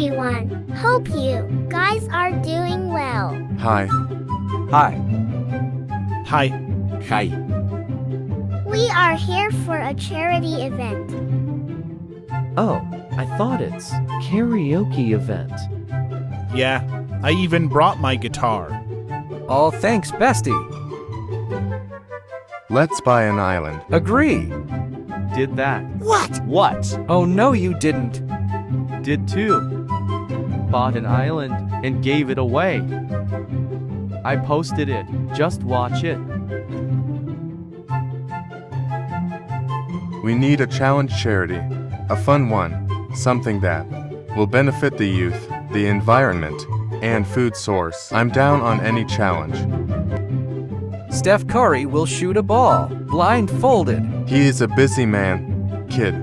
everyone. Hope you guys are doing well. Hi. Hi. Hi. Hi. We are here for a charity event. Oh, I thought it's karaoke event. Yeah, I even brought my guitar. Oh, thanks, bestie. Let's buy an island. Agree. Did that. What? What? Oh, no, you didn't. Did too. Bought an island and gave it away. I posted it. Just watch it. We need a challenge charity. A fun one. Something that will benefit the youth, the environment, and food source. I'm down on any challenge. Steph Curry will shoot a ball, blindfolded. He is a busy man, kid.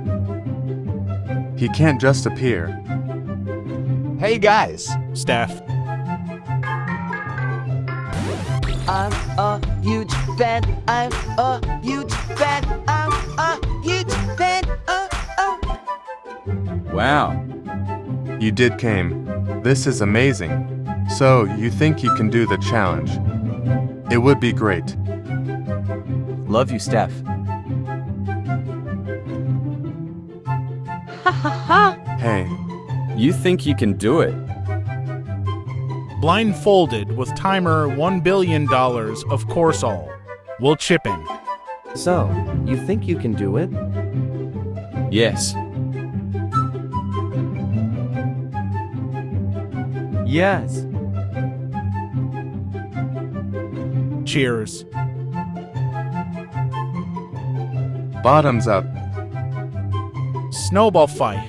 He can't just appear. Hey guys. Steph. I'm a huge fan. I'm a huge fan. I'm a huge fan. Oh, oh. Wow. You did came. This is amazing. So, you think you can do the challenge? It would be great. Love you, Steph. Ha ha ha! Hey, You think you can do it? Blindfolded with timer $1 billion, of course all. We'll chip in. So, you think you can do it? Yes. Yes. Cheers. bottoms up. Snowball fight.